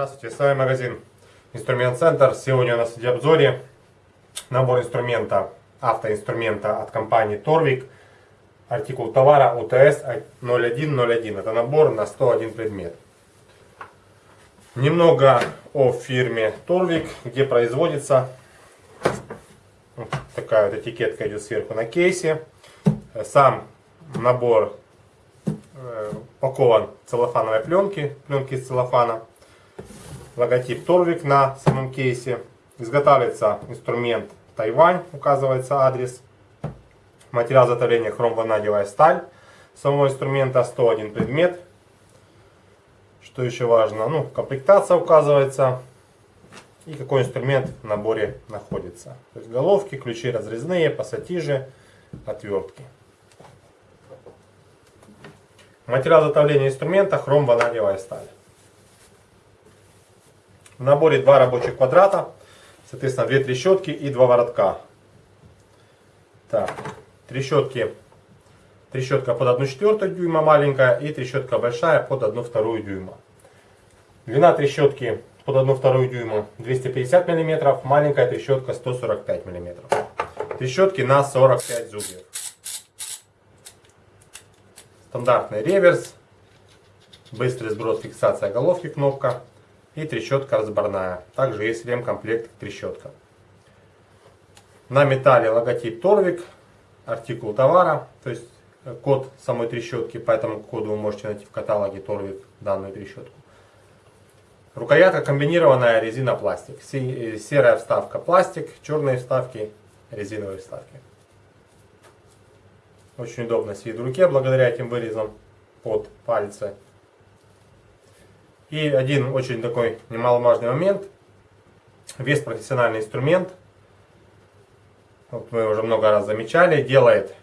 Здравствуйте, с вами магазин Инструмент Центр. Сегодня у нас в обзоре набор инструмента, автоинструмента от компании Torvik. Артикул товара УТС 0101. Это набор на 101 предмет. Немного о фирме Torvik, где производится. Вот такая вот этикетка идет сверху на кейсе. Сам набор э, упакован целлофановой пленке, пленки из целлофана логотип Торвик на самом кейсе. Изготавливается инструмент Тайвань, указывается адрес. Материал изготовления хром-ванадиевая сталь. Самого инструмента 101 предмет. Что еще важно? Ну, комплектация указывается. И какой инструмент в наборе находится. То есть головки, ключи разрезные, пассатижи, отвертки. Материал изготовления инструмента хром-ванадиевая сталь. В наборе два рабочих квадрата, соответственно, две трещотки и два воротка. Так, трещотки. Трещотка под 1 четвертую дюйма маленькая и трещотка большая под 1 вторую дюйма. Длина трещотки под 1 вторую дюйма 250 мм, маленькая трещотка 145 мм. Трещотки на 45 зубьев. Стандартный реверс, быстрый сброс, фиксация головки, кнопка и трещотка разборная. Также есть ремкомплект к трещоткам. На металле логотип Торвик, артикул товара, то есть код самой трещотки, по этому коду вы можете найти в каталоге Торвик данную трещотку. Рукоятка комбинированная резина-пластик. Э, серая вставка пластик, черные вставки резиновые вставки. Очень удобно сидит в руке благодаря этим вырезам под пальцы. И один очень такой немаловажный момент. Весь профессиональный инструмент, вот мы уже много раз замечали, делает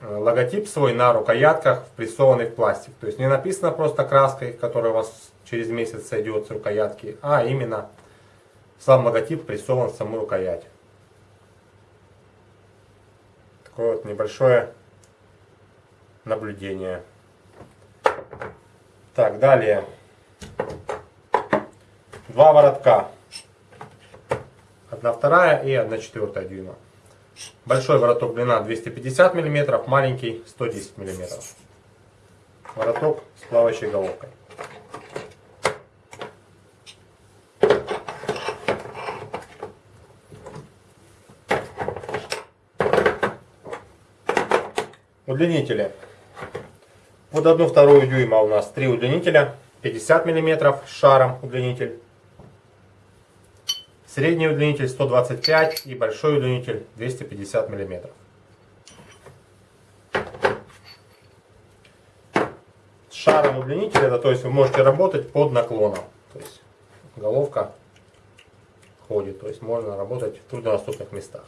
э, логотип свой на рукоятках, впрессованный в пластик. То есть не написано просто краской, которая у вас через месяц сойдет с рукоятки, а именно сам логотип прессован в саму рукоять. Такое вот небольшое наблюдение. Так, далее. Два воротка. Одна вторая и одна четвертая дюйма. Большой вороток длина 250 мм, маленький 110 мм. Вороток с плавающей головкой. Удлинители. Под одну вторую дюйма у нас три удлинителя. 50 мм шаром удлинитель. Средний удлинитель 125 и большой удлинитель 250 мм. Шаром удлинителя, это то есть вы можете работать под наклоном. То есть головка ходит, то есть можно работать в труднодоступных местах.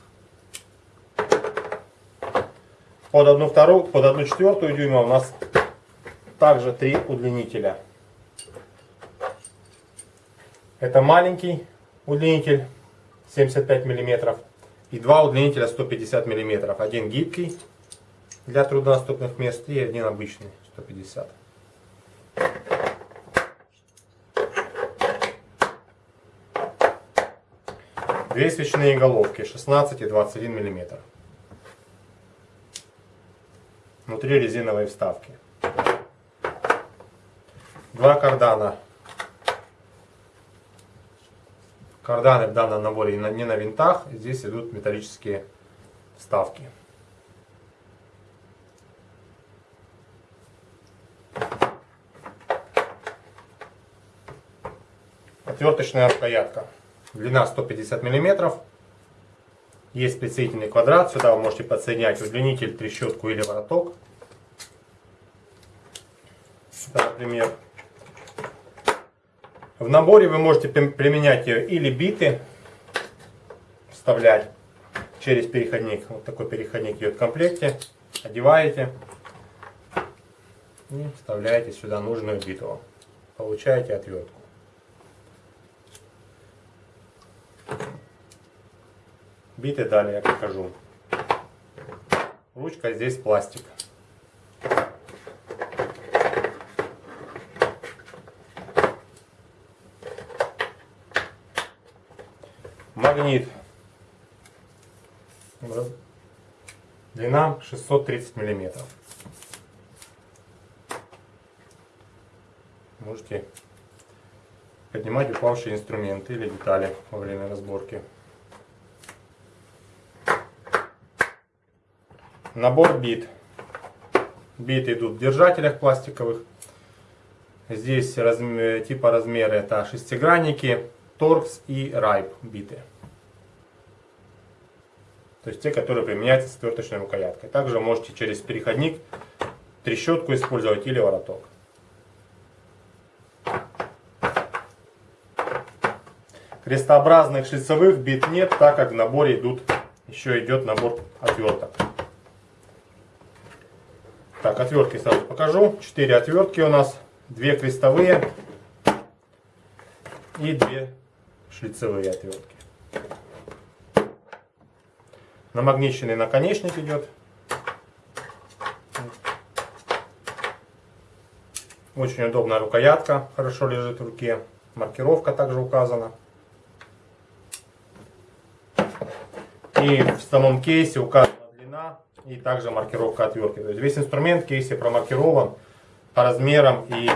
Под одну вторую, под одну четвертую дюйма у нас также три удлинителя. Это маленький удлинитель 75 мм и два удлинителя 150 мм. Один гибкий для труднодоступных мест и один обычный 150 Две свечные головки 16 и 21 мм. Внутри резиновые вставки. Два кардана Карданы в данном наборе не на винтах, здесь идут металлические вставки. Отверточная рукоятка. Длина 150 мм. Есть присоединительный квадрат. Сюда вы можете подсоединять удлинитель, трещотку или вороток. например, в наборе вы можете применять ее или биты, вставлять через переходник. Вот такой переходник идет в комплекте. Одеваете и вставляете сюда нужную биту. Получаете отвертку. Биты далее я покажу. Ручка здесь пластик. Магнит. Длина 630 миллиметров. Можете поднимать упавшие инструменты или детали во время разборки. Набор бит. Биты идут в держателях пластиковых. Здесь размер, типа размеры это шестигранники, торкс и райп биты. То есть те, которые применяются с отверточной рукояткой. Также можете через переходник трещотку использовать или вороток. Крестообразных шлицевых бит нет, так как в наборе идут, еще идет набор отверток. Так, отвертки сразу покажу. Четыре отвертки у нас. Две крестовые и две шлицевые отвертки. Намагниченный наконечник идет. Очень удобная рукоятка, хорошо лежит в руке. Маркировка также указана. И в самом кейсе указана длина и также маркировка отвертки. То есть весь инструмент в кейсе промаркирован по размерам и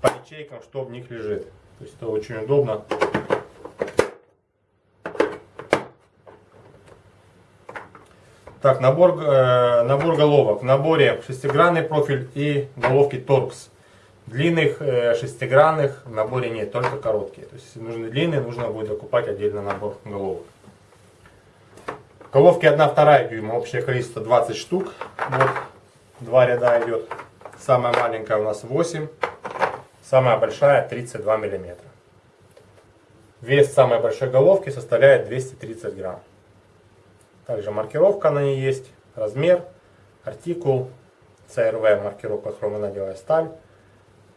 по ячейкам, что в них лежит. То есть это очень удобно. Так, набор, э, набор головок. В наборе шестигранный профиль и головки торкс. Длинных э, шестигранных в наборе нет, только короткие. То есть нужны длинные, нужно будет закупать отдельно набор головок. Головки 1-2 дюйма, общее количество 20 штук. Вот, два ряда идет. Самая маленькая у нас 8, самая большая 32 миллиметра. Вес самой большой головки составляет 230 грамм. Также маркировка на ней есть, размер, артикул, CRV маркировка хромонадевая сталь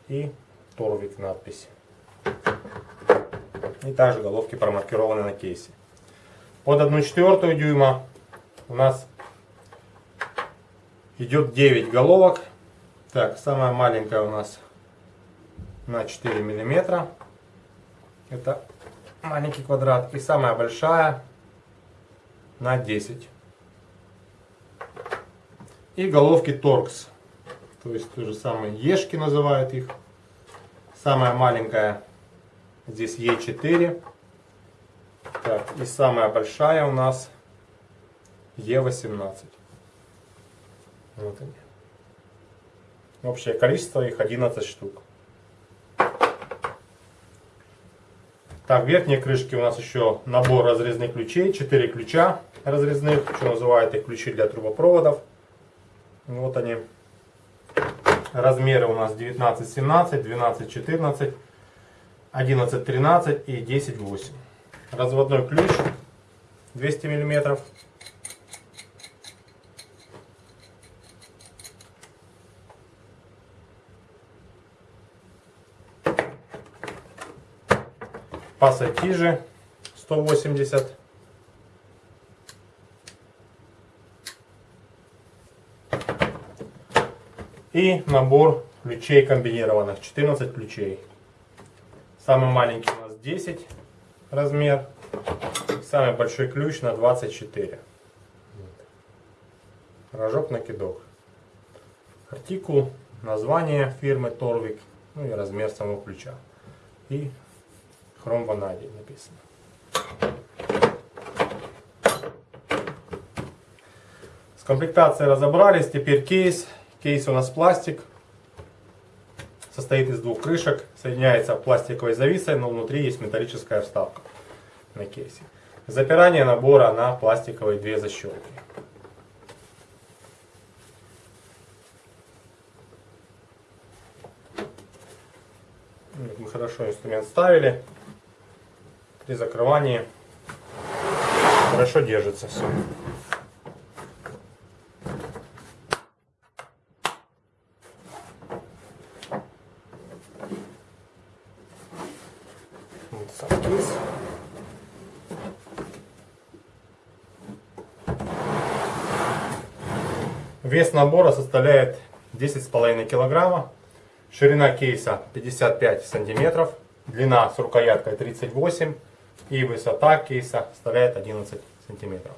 и Торвик надпись. И также головки промаркированы на кейсе. Под 1 четвертую дюйма у нас идет 9 головок. Так, самая маленькая у нас на 4 миллиметра. Это маленький квадрат. И самая большая на 10. И головки торкс. То есть то же самое ешки называют их. Самая маленькая здесь Е4. Так, и самая большая у нас Е18. Вот они. Общее количество их 11 штук. Так, в верхней крышке у нас еще набор разрезных ключей. 4 ключа разрезных, что называют их ключи для трубопроводов. Вот они. Размеры у нас 19-17, 12-14, 11-13 и 10-8 разводной ключ 200 миллиметров. Пассатижи 180. И набор ключей комбинированных, 14 ключей. Самый маленький у нас 10 размер. Самый большой ключ на 24. Рожок накидок. Артикул, название фирмы Торвик, ну и размер самого ключа. И хром ванадий написано. С комплектацией разобрались, теперь кейс. Кейс у нас пластик, состоит из двух крышек, соединяется пластиковой зависой, но внутри есть металлическая вставка на кейсе. Запирание набора на пластиковые две защелки. Мы хорошо инструмент ставили. При закрывании хорошо держится все. Вес набора составляет 10,5 килограмма. Ширина кейса 55 сантиметров. Длина с рукояткой 38. И высота кейса составляет 11 сантиметров.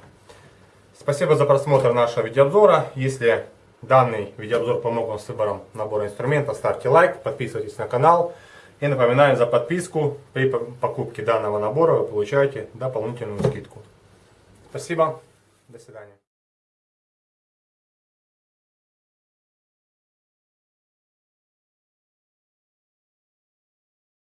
Спасибо за просмотр нашего видеообзора. Если данный видеообзор помог вам с выбором набора инструментов, ставьте лайк, подписывайтесь на канал. И напоминаю за подписку. При покупке данного набора вы получаете дополнительную скидку. Спасибо. До свидания.